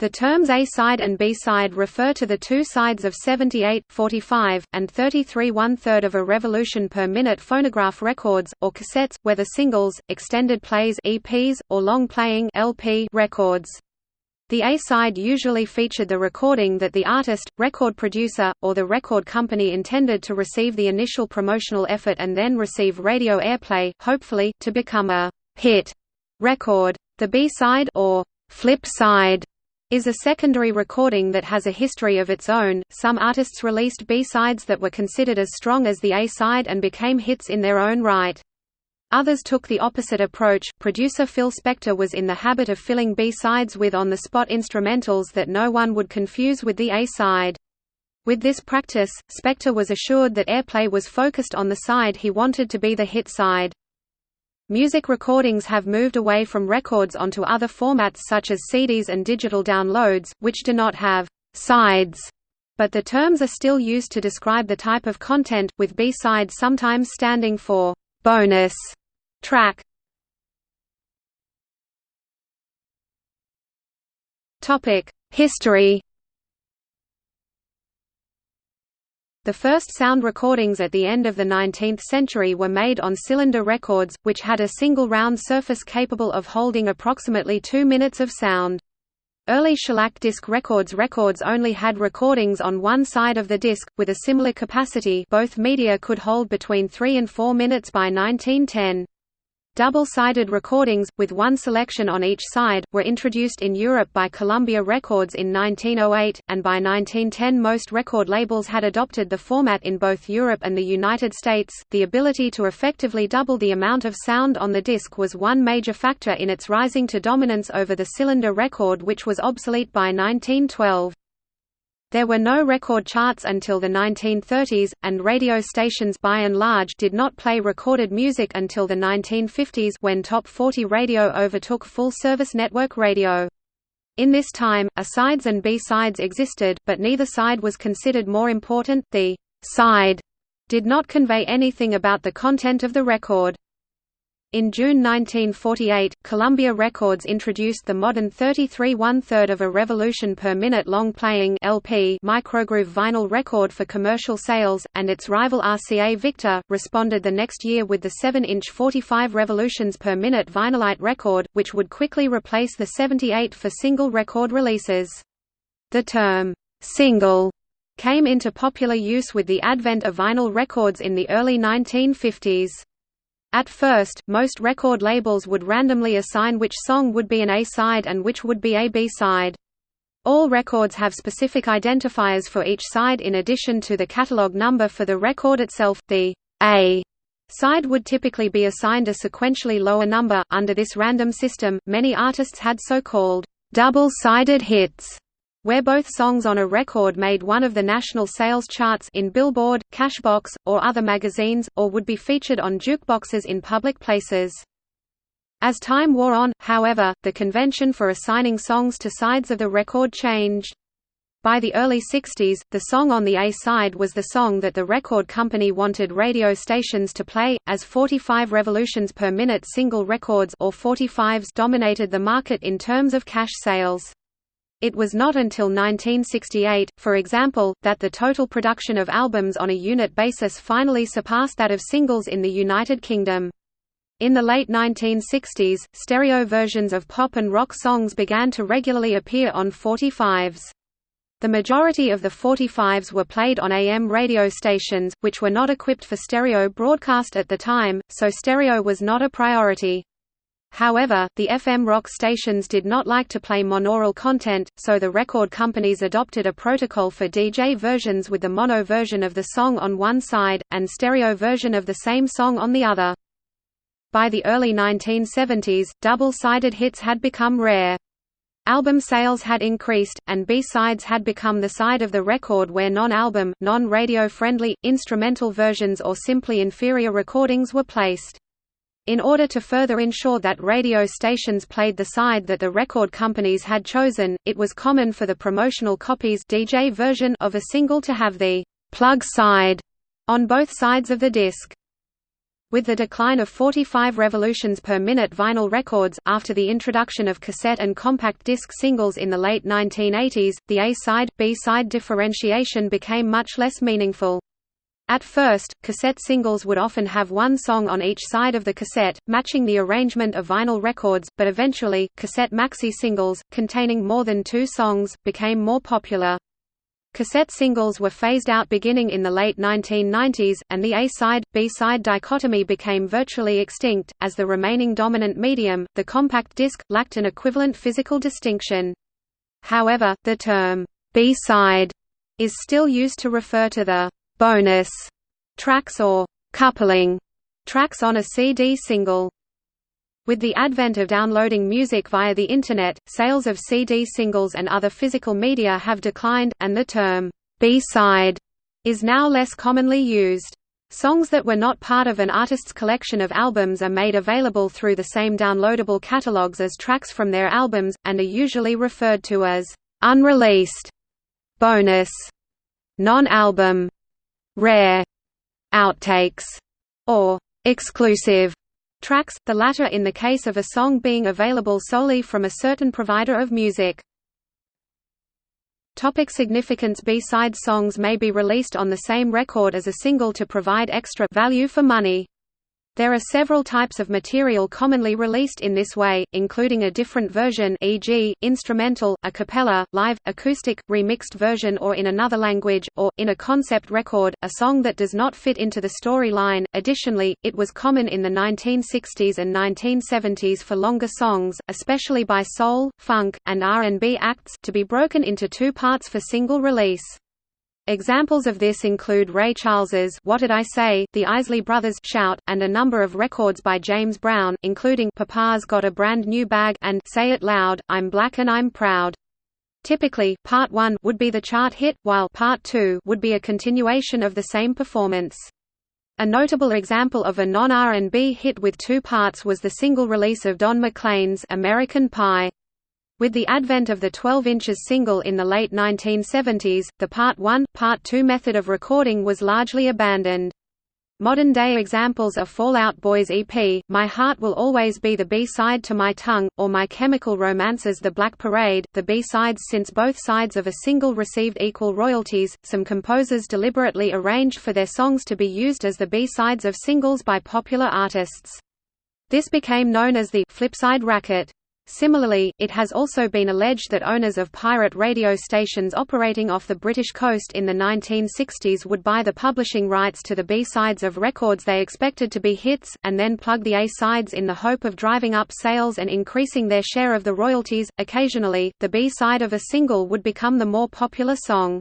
The terms A-side and B-side refer to the two sides of 78, 45, and 33 one-third of a revolution per minute phonograph records, or cassettes, whether singles, extended plays EPs, or long-playing LP records. The A-side usually featured the recording that the artist, record producer, or the record company intended to receive the initial promotional effort and then receive radio airplay, hopefully, to become a «hit» record. The B-side or «flip side» is a secondary recording that has a history of its own. Some artists released B-sides that were considered as strong as the A-side and became hits in their own right. Others took the opposite approach. Producer Phil Spector was in the habit of filling B-sides with on-the-spot instrumentals that no one would confuse with the A-side. With this practice, Spector was assured that airplay was focused on the side he wanted to be the hit side. Music recordings have moved away from records onto other formats such as CDs and digital downloads, which do not have «sides», but the terms are still used to describe the type of content, with B-side sometimes standing for «bonus» track. History The first sound recordings at the end of the 19th century were made on cylinder records, which had a single round surface capable of holding approximately two minutes of sound. Early shellac disc records records only had recordings on one side of the disc, with a similar capacity both media could hold between 3 and 4 minutes by 1910. Double-sided recordings, with one selection on each side, were introduced in Europe by Columbia Records in 1908, and by 1910 most record labels had adopted the format in both Europe and the United States. The ability to effectively double the amount of sound on the disc was one major factor in its rising to dominance over the cylinder record which was obsolete by 1912. There were no record charts until the 1930s, and radio stations by and large did not play recorded music until the 1950s when Top 40 radio overtook full-service network radio. In this time, A-sides and B-sides existed, but neither side was considered more important. The side did not convey anything about the content of the record. In June 1948, Columbia Records introduced the modern 33 one-third of a revolution per minute long-playing LP microgroove vinyl record for commercial sales, and its rival RCA Victor, responded the next year with the 7-inch 45 revolutions per minute vinylite record, which would quickly replace the 78 for single record releases. The term, "'single' came into popular use with the advent of vinyl records in the early 1950s. At first, most record labels would randomly assign which song would be an A-side and which would be a B-side. All records have specific identifiers for each side in addition to the catalog number for the record itself. The A side would typically be assigned a sequentially lower number. Under this random system, many artists had so-called double-sided hits where both songs on a record made one of the national sales charts in Billboard, Cashbox, or other magazines, or would be featured on jukeboxes in public places. As time wore on, however, the convention for assigning songs to sides of the record changed. By the early 60s, the song on the A-side was the song that the record company wanted radio stations to play, as 45 revolutions per minute single records or 45s dominated the market in terms of cash sales. It was not until 1968, for example, that the total production of albums on a unit basis finally surpassed that of singles in the United Kingdom. In the late 1960s, stereo versions of pop and rock songs began to regularly appear on 45s. The majority of the 45s were played on AM radio stations, which were not equipped for stereo broadcast at the time, so stereo was not a priority. However, the FM rock stations did not like to play monaural content, so the record companies adopted a protocol for DJ versions with the mono version of the song on one side, and stereo version of the same song on the other. By the early 1970s, double-sided hits had become rare. Album sales had increased, and B-sides had become the side of the record where non-album, non-radio friendly, instrumental versions or simply inferior recordings were placed. In order to further ensure that radio stations played the side that the record companies had chosen, it was common for the promotional copies DJ version of a single to have the plug side on both sides of the disc. With the decline of 45 revolutions per minute vinyl records, after the introduction of cassette and compact disc singles in the late 1980s, the A-side, B-side differentiation became much less meaningful. At first, cassette singles would often have one song on each side of the cassette, matching the arrangement of vinyl records, but eventually, cassette maxi singles, containing more than two songs, became more popular. Cassette singles were phased out beginning in the late 1990s, and the A-side, B-side dichotomy became virtually extinct, as the remaining dominant medium, the compact disc, lacked an equivalent physical distinction. However, the term, B-side, is still used to refer to the bonus tracks or coupling tracks on a CD single. With the advent of downloading music via the Internet, sales of CD singles and other physical media have declined, and the term, B-side, is now less commonly used. Songs that were not part of an artist's collection of albums are made available through the same downloadable catalogs as tracks from their albums, and are usually referred to as unreleased, bonus, non-album, rare, outtakes, or exclusive tracks, the latter in the case of a song being available solely from a certain provider of music. Topic significance B-side songs may be released on the same record as a single to provide extra value for money. There are several types of material commonly released in this way, including a different version e.g., instrumental, a cappella, live, acoustic, remixed version or in another language, or, in a concept record, a song that does not fit into the storyline. Additionally, it was common in the 1960s and 1970s for longer songs, especially by soul, funk, and R&B acts, to be broken into two parts for single release. Examples of this include Ray Charles's What Did I Say, the Isley Brothers' Shout, and a number of records by James Brown, including Papa's Got a Brand New Bag and Say It Loud, I'm Black and I'm Proud. Typically, Part 1 would be the chart hit, while Part 2 would be a continuation of the same performance. A notable example of a non-R&B hit with two parts was the single release of Don McLean's American Pie. With the advent of the 12 inches single in the late 1970s, the Part 1, Part 2 method of recording was largely abandoned. Modern-day examples are Fall Out Boy's EP, My Heart Will Always Be the B-side to My Tongue, or My Chemical Romance's The Black Parade, the B-sides since both sides of a single received equal royalties, some composers deliberately arranged for their songs to be used as the B-sides of singles by popular artists. This became known as the «flipside racket». Similarly, it has also been alleged that owners of pirate radio stations operating off the British coast in the 1960s would buy the publishing rights to the B-sides of records they expected to be hits, and then plug the A-sides in the hope of driving up sales and increasing their share of the royalties. Occasionally, the B-side of a single would become the more popular song.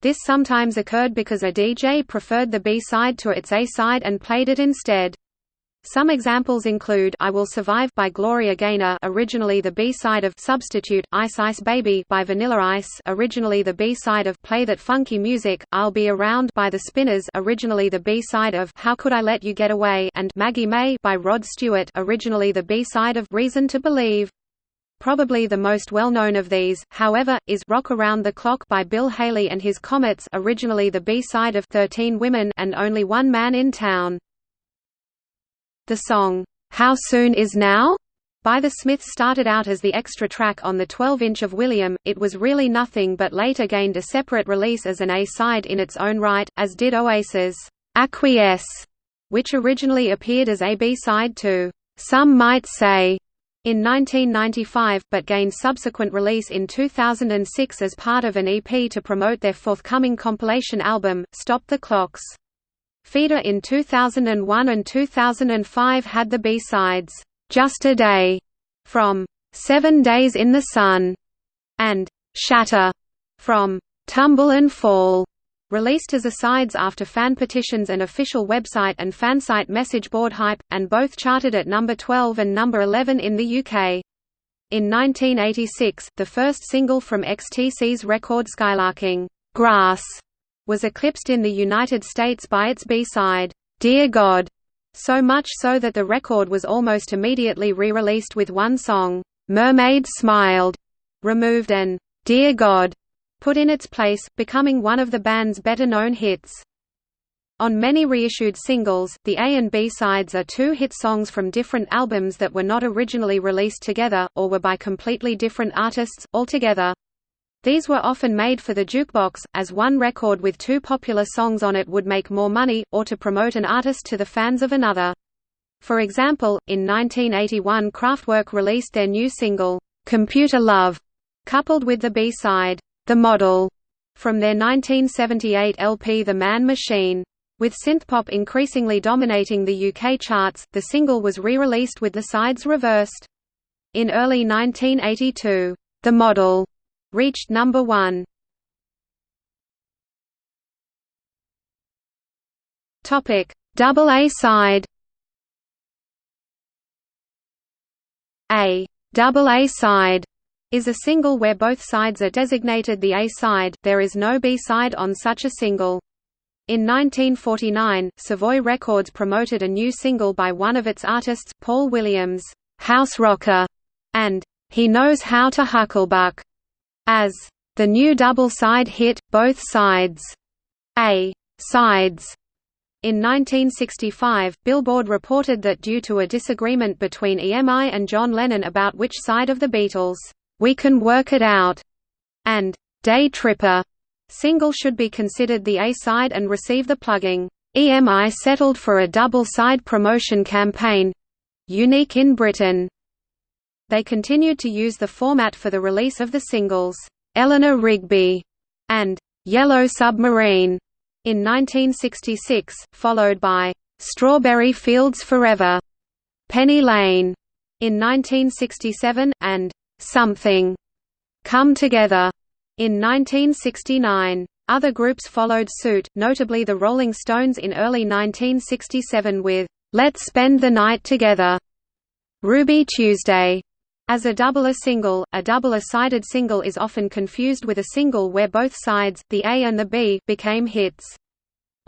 This sometimes occurred because a DJ preferred the B-side to its A-side and played it instead. Some examples include I Will Survive by Gloria Gaynor originally the B-side of Substitute, Ice Ice Baby by Vanilla Ice originally the B-side of Play That Funky Music, I'll Be Around by The Spinners originally the B-side of How Could I Let You Get Away and Maggie May by Rod Stewart originally the B-side of Reason to Believe. Probably the most well-known of these, however, is Rock Around the Clock by Bill Haley and His Comets originally the B-side of 13 Women and Only One Man in Town. The song, How Soon Is Now? by the Smiths started out as the extra track on the 12-inch of William, It Was Really Nothing but later gained a separate release as an A-side in its own right, as did Oasis' Acquiesce, which originally appeared as a B-side to Some Might Say in 1995, but gained subsequent release in 2006 as part of an EP to promote their forthcoming compilation album, Stop the Clocks. Feeder in 2001 and 2005 had the B-sides, "'Just a Day' from Seven Days in the Sun' and "'Shatter' from "'Tumble and Fall' released as asides after fan petitions and official website and fansite message board hype, and both charted at number 12 and number 11 in the UK. In 1986, the first single from XTC's record Skylarking, "'Grass' was eclipsed in the United States by its B-side, "'Dear God' so much so that the record was almost immediately re-released with one song, "'Mermaid Smiled' removed and "'Dear God' put in its place, becoming one of the band's better-known hits. On many reissued singles, the A and B sides are two hit songs from different albums that were not originally released together, or were by completely different artists, altogether. These were often made for the jukebox, as one record with two popular songs on it would make more money, or to promote an artist to the fans of another. For example, in 1981 Kraftwerk released their new single, "'Computer Love", coupled with the B-side, "'The Model", from their 1978 LP The Man Machine. With synthpop increasingly dominating the UK charts, the single was re-released with the sides reversed. In early 1982, "'The Model' reached number one. Topic: Double A side. A. Double A side is a single where both sides are designated the A side, there is no B side on such a single. In 1949, Savoy Records promoted a new single by one of its artists, Paul Williams, "'House Rocker' and "'He Knows How to Hucklebuck' as the new double-side hit, Both Sides. A. Sides. In 1965, Billboard reported that due to a disagreement between EMI and John Lennon about which side of the Beatles' "'We Can Work It Out' and "'Day Tripper' Single should be considered the A-side and receive the plugging. EMI settled for a double-side promotion campaign—unique in Britain. They continued to use the format for the release of the singles, "'Eleanor Rigby' and "'Yellow Submarine' in 1966, followed by "'Strawberry Fields Forever' Penny Lane' in 1967, and "'Something' Come Together' In 1969, other groups followed suit, notably the Rolling Stones in early 1967 with "'Let's Spend the Night Together' Ruby Tuesday. As a double A single, a double A-sided single is often confused with a single where both sides, the A and the B, became hits.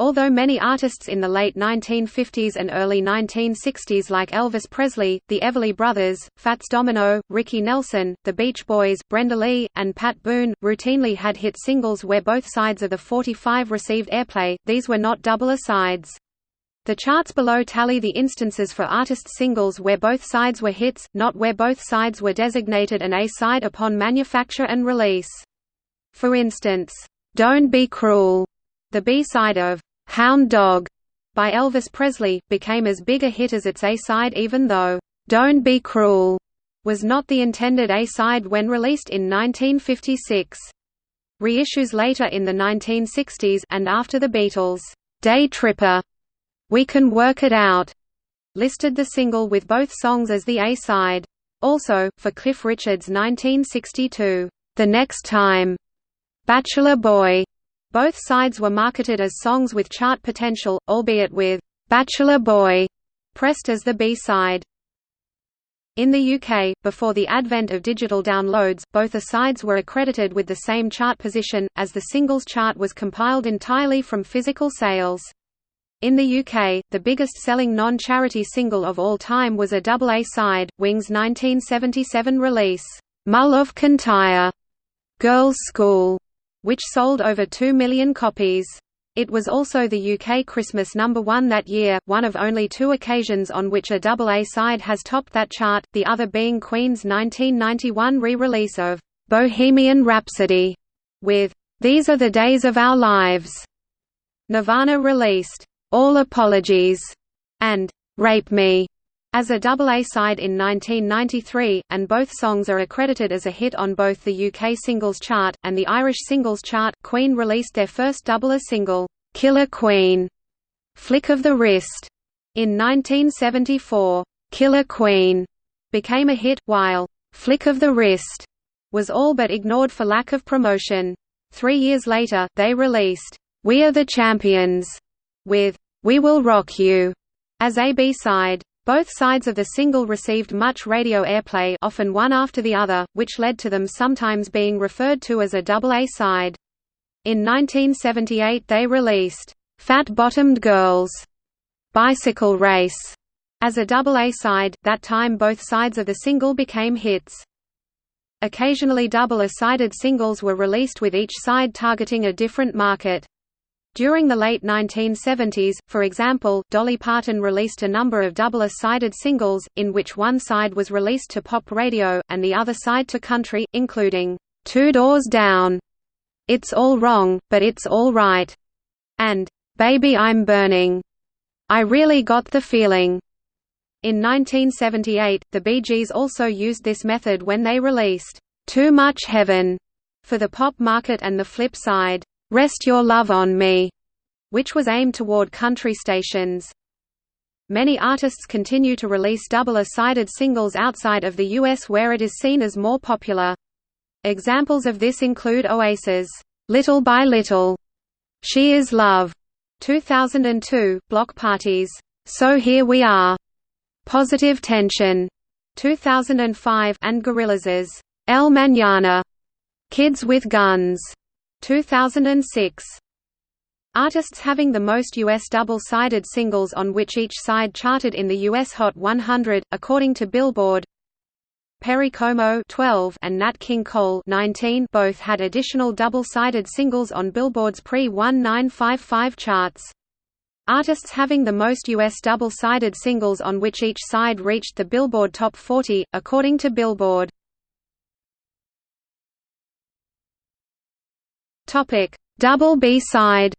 Although many artists in the late 1950s and early 1960s like Elvis Presley, the Everly Brothers, Fats Domino, Ricky Nelson, The Beach Boys, Brenda Lee, and Pat Boone, routinely had hit singles where both sides of the 45 received airplay, these were not double A-sides. The charts below tally the instances for artist singles where both sides were hits, not where both sides were designated an A-side upon manufacture and release. For instance, "'Don't Be Cruel' the B-side of "'Hound Dog' by Elvis Presley, became as big a hit as its A-side even though, "'Don't Be Cruel' was not the intended A-side when released in 1956. Reissues later in the 1960s and after the Beatles' "'Day Tripper' We Can Work It Out' listed the single with both songs as the A-side. Also, for Cliff Richard's 1962, "'The Next Time' Bachelor Boy' Both sides were marketed as songs with chart potential, albeit with "'Bachelor Boy' pressed as the B-side. In the UK, before the advent of digital downloads, both the sides were accredited with the same chart position, as the singles chart was compiled entirely from physical sales. In the UK, the biggest-selling non-charity single of all time was a double A-side, Wings' 1977 release, "'Mull of Kintyre' Girls' School, which sold over 2 million copies. It was also the UK Christmas number one that year, one of only two occasions on which a double A side has topped that chart, the other being Queen's 1991 re-release of "'Bohemian Rhapsody' with "'These Are the Days of Our Lives'". Nirvana released "'All Apologies' and "'Rape Me' as a double A-side in 1993, and both songs are accredited as a hit on both the UK singles chart, and the Irish singles chart. Queen released their first double A single, Killer Queen, Flick of the Wrist, in 1974. Killer Queen became a hit, while Flick of the Wrist was all but ignored for lack of promotion. Three years later, they released, We Are the Champions, with We Will Rock You as a B-side. Both sides of the single received much radio airplay often one after the other, which led to them sometimes being referred to as a double A side. In 1978 they released, "'Fat Bottomed Girls' Bicycle Race' as a double A side, that time both sides of the single became hits. Occasionally double A-sided singles were released with each side targeting a different market. During the late 1970s, for example, Dolly Parton released a number of double-sided singles, in which one side was released to pop radio, and the other side to country, including, Two Doors Down, It's All Wrong, But It's All Right, and Baby I'm Burning. I Really Got the Feeling. In 1978, the Bee Gees also used this method when they released, Too Much Heaven, for the pop market and the flip side, Rest Your Love on Me, which was aimed toward country stations. Many artists continue to release double-sided singles outside of the US where it is seen as more popular. Examples of this include Oasis' Little by Little, She Is Love, 2002, Bloc Party's So Here We Are, Positive Tension, 2005, and Gorillaz's El Mañana, Kids with Guns, 2006. Artists having the most U.S. double-sided singles on which each side charted in the U.S. Hot 100, according to Billboard Perry Como 12 and Nat King Cole 19 both had additional double-sided singles on Billboard's pre-1955 charts. Artists having the most U.S. double-sided singles on which each side reached the Billboard Top 40, according to Billboard. Topic: Double B-side.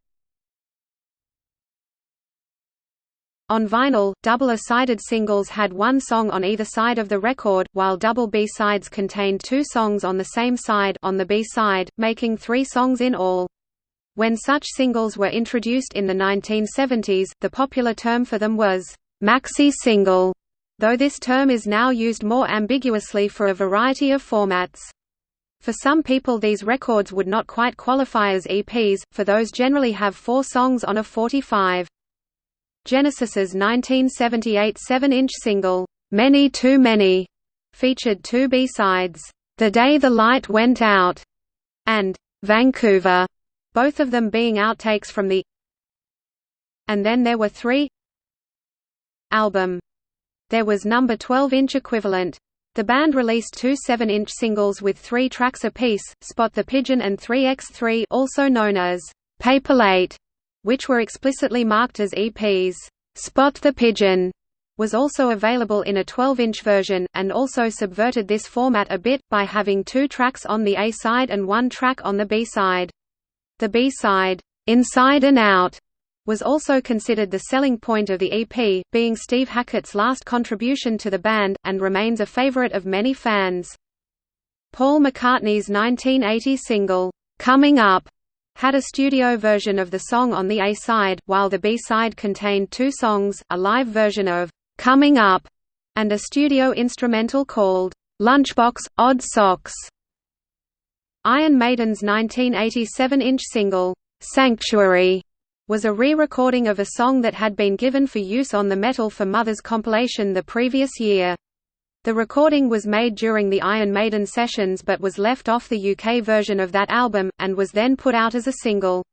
On vinyl, double-A-sided singles had one song on either side of the record, while double B-sides contained two songs on the same side on the B-side, making three songs in all. When such singles were introduced in the 1970s, the popular term for them was maxi single, though this term is now used more ambiguously for a variety of formats. For some people these records would not quite qualify as EPs, for those generally have four songs on a 45. Genesis's 1978 7-inch single, "'Many Too Many' featured two B-sides, "'The Day the Light Went Out' and "'Vancouver'", both of them being outtakes from the And then there were three album. There was number 12-inch equivalent, the band released two 7-inch singles with three tracks apiece, Spot the Pigeon and 3x3 also known as Paperlate, which were explicitly marked as EPs. Spot the Pigeon was also available in a 12-inch version, and also subverted this format a bit, by having two tracks on the A-side and one track on the B-side. The B-side, Inside and Out, was also considered the selling point of the EP, being Steve Hackett's last contribution to the band, and remains a favorite of many fans. Paul McCartney's 1980 single, "'Coming Up' had a studio version of the song on the A-side, while the B-side contained two songs, a live version of "'Coming Up' and a studio instrumental called "'Lunchbox, Odd Socks'. Iron Maiden's 1987-inch single, "'Sanctuary' was a re-recording of a song that had been given for use on the Metal for Mothers compilation the previous year. The recording was made during the Iron Maiden sessions but was left off the UK version of that album, and was then put out as a single.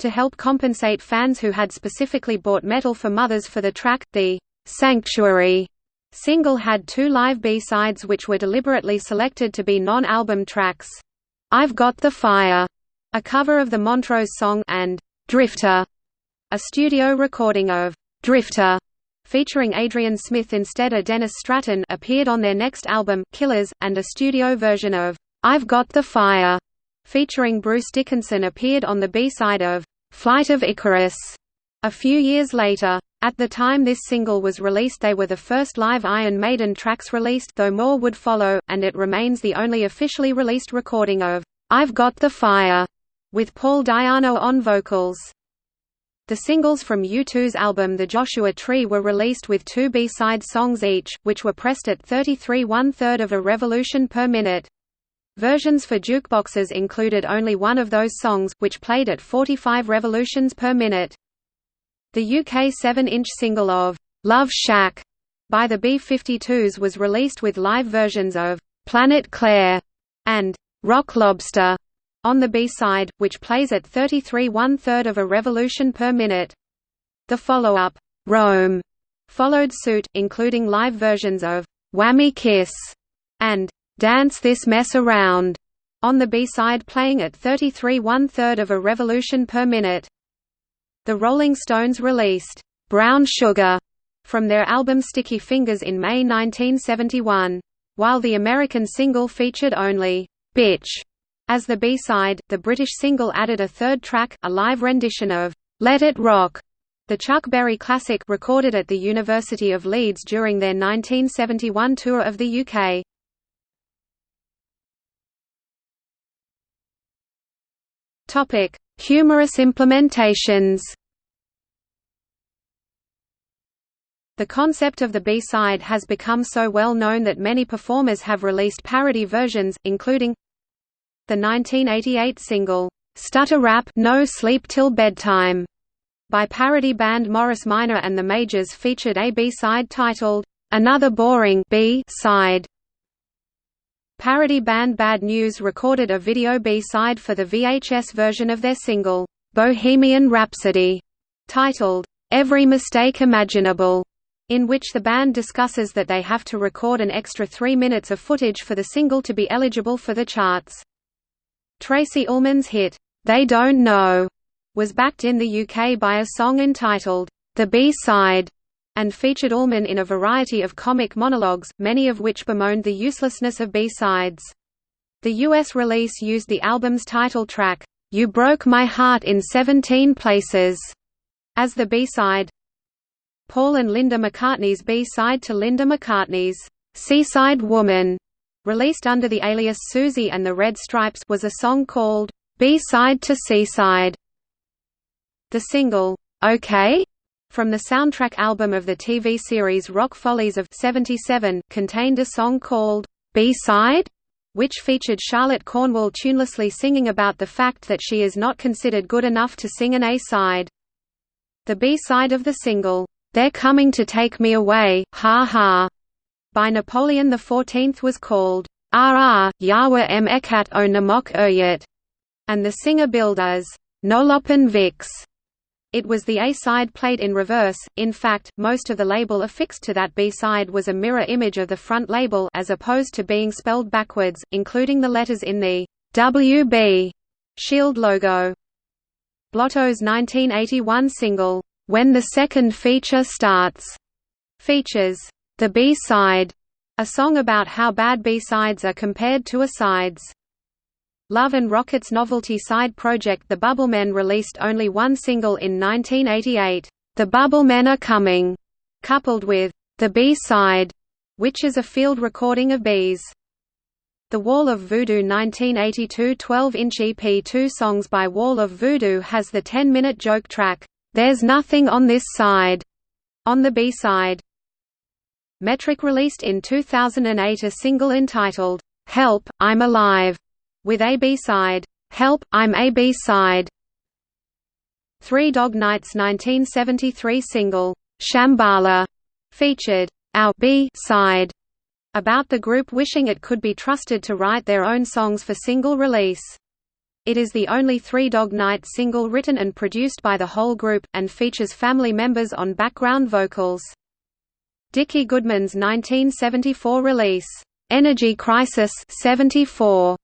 To help compensate fans who had specifically bought Metal for Mothers for the track, the "'Sanctuary' single had two live B-sides which were deliberately selected to be non-album tracks. I've Got the Fire, a cover of the Montrose song, and Drifter, a studio recording of Drifter featuring Adrian Smith instead of Dennis Stratton appeared on their next album, Killers, and a studio version of I've Got the Fire, featuring Bruce Dickinson appeared on the B-side of Flight of Icarus a few years later. At the time this single was released they were the first live Iron Maiden tracks released though more would follow, and it remains the only officially released recording of I've Got the Fire with Paul Di'Anno on vocals. The singles from U2's album The Joshua Tree were released with two B-side songs each, which were pressed at 33 one-third of a revolution per minute. Versions for jukeboxes included only one of those songs, which played at 45 revolutions per minute. The UK 7-inch single of Love Shack by the B-52s was released with live versions of Planet Claire and Rock Lobster on the B-side, which plays at 33 one-third of a revolution per minute. The follow-up, Rome, followed suit, including live versions of Whammy Kiss and Dance This Mess Around on the B-side playing at 33 one-third of a revolution per minute. The Rolling Stones released "'Brown Sugar' from their album Sticky Fingers in May 1971. While the American single featured only "'Bitch' as the B-side, the British single added a third track, a live rendition of "'Let It Rock' The Chuck Berry classic recorded at the University of Leeds during their 1971 tour of the UK. Topic: Humorous implementations. The concept of the B-side has become so well known that many performers have released parody versions, including the 1988 single, "'Stutter Rap No Sleep Till Bedtime' by parody band Morris Minor and the Majors featured a B-side titled, "'Another Boring B-side' Parody band Bad News recorded a video B-side for the VHS version of their single, "'Bohemian Rhapsody' titled, "'Every Mistake Imaginable' in which the band discusses that they have to record an extra three minutes of footage for the single to be eligible for the charts. Tracey Ullman's hit, "'They Don't Know' was backed in the UK by a song entitled, The B-Side, and featured Ullman in a variety of comic monologues, many of which bemoaned the uselessness of B-sides. The US release used the album's title track, You Broke My Heart in 17 Places, as the B-side. Paul and Linda McCartney's B-side to Linda McCartney's Seaside Woman, released under the alias Susie and the Red Stripes was a song called B-side to Seaside. The single, OK? from the soundtrack album of the TV series Rock Follies of 77 contained a song called B-side, which featured Charlotte Cornwell tunelessly singing about the fact that she is not considered good enough to sing an A-side. The B-side of the single, They're Coming to Take Me Away, Ha Ha, by Napoleon XIV was called RR, Yahweh em Ekat o Namok Uyet, and the singer billed as Nolopin Vix. It was the A-side played in reverse, in fact, most of the label affixed to that B-side was a mirror image of the front label as opposed to being spelled backwards, including the letters in the WB Shield logo. Blotto's 1981 single, When the Second Feature Starts, features the B-side, a song about how bad B-sides are compared to A-sides. Love and Rocket's novelty side project The Bubblemen released only one single in 1988, The Bubblemen Are Coming, coupled with The B-Side, which is a field recording of Bees. The Wall of Voodoo 1982 12-inch EP Two songs by Wall of Voodoo has the 10-minute joke track, There's Nothing on This Side, on the B-side. Metric released in 2008 a single entitled, Help, I'm Alive, with a B-side, Help, I'm a B-side. Three Dog Nights 1973 single, Shambhala, featured our B-side about the group wishing it could be trusted to write their own songs for single release. It is the only Three Dog Night single written and produced by the whole group, and features family members on background vocals. Dickie Goodman's 1974 release, Energy Crisis 74,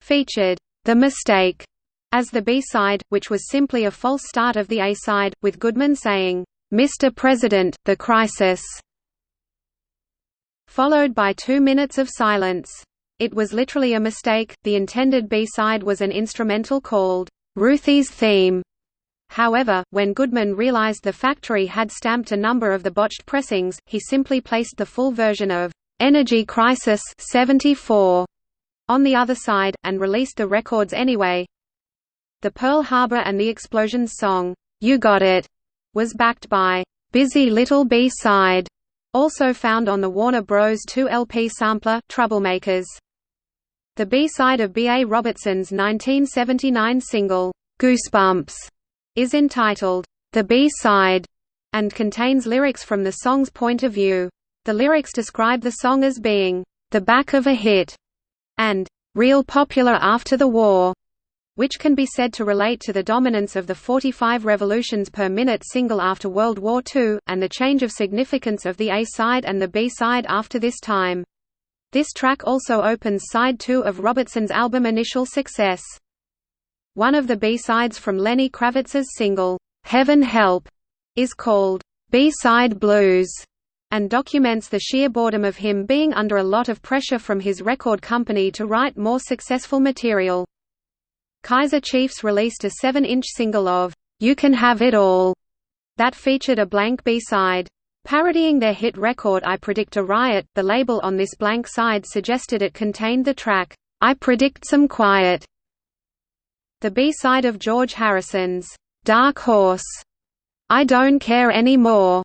featured The Mistake as the B-side, which was simply a false start of the A-side, with Goodman saying, "'Mr. President, the crisis' followed by two minutes of silence. It was literally a mistake, the intended B-side was an instrumental called, "'Ruthie's Theme'". However, when Goodman realized the factory had stamped a number of the botched pressings, he simply placed the full version of "'Energy Crisis' 74 on the other side, and released the records anyway. The Pearl Harbor and the Explosions song, You Got It, was backed by Busy Little B-Side, also found on the Warner Bros. 2 LP sampler, Troublemakers. The B-side of B. A. Robertson's 1979 single, Goosebumps, is entitled, The B-Side, and contains lyrics from the song's point of view. The lyrics describe the song as being, the back of a hit, and real popular after the war, which can be said to relate to the dominance of the 45 revolutions per minute single after World War II, and the change of significance of the A-side and the B-side after this time. This track also opens side 2 of Robertson's album Initial Success. One of the B-sides from Lenny Kravitz's single, Heaven Help is called B-side blues and documents the sheer boredom of him being under a lot of pressure from his record company to write more successful material. Kaiser Chiefs released a 7-inch single of You Can Have It All that featured a blank B-side. Parodying their hit record I Predict a Riot, the label on this blank side suggested it contained the track, I Predict Some Quiet. The B-side of George Harrison's Dark Horse, I Don't Care Anymore,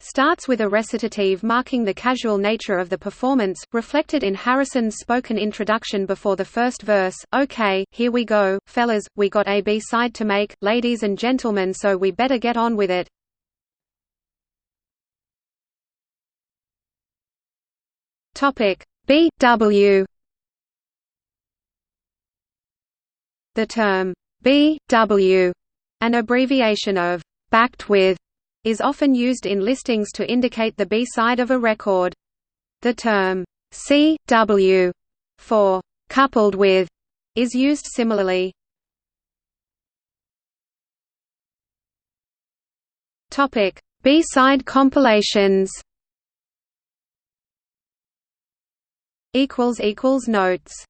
starts with a recitative marking the casual nature of the performance, reflected in Harrison's spoken introduction before the first verse, Okay, here we go, fellas, we got a B-side to make, ladies and gentlemen so we better get on with it. B.W. The term B.W., an abbreviation of «backed with», is often used in listings to indicate the B-side of a record. The term CW for coupled with is used similarly. Topic: B-side compilations. Equals equals notes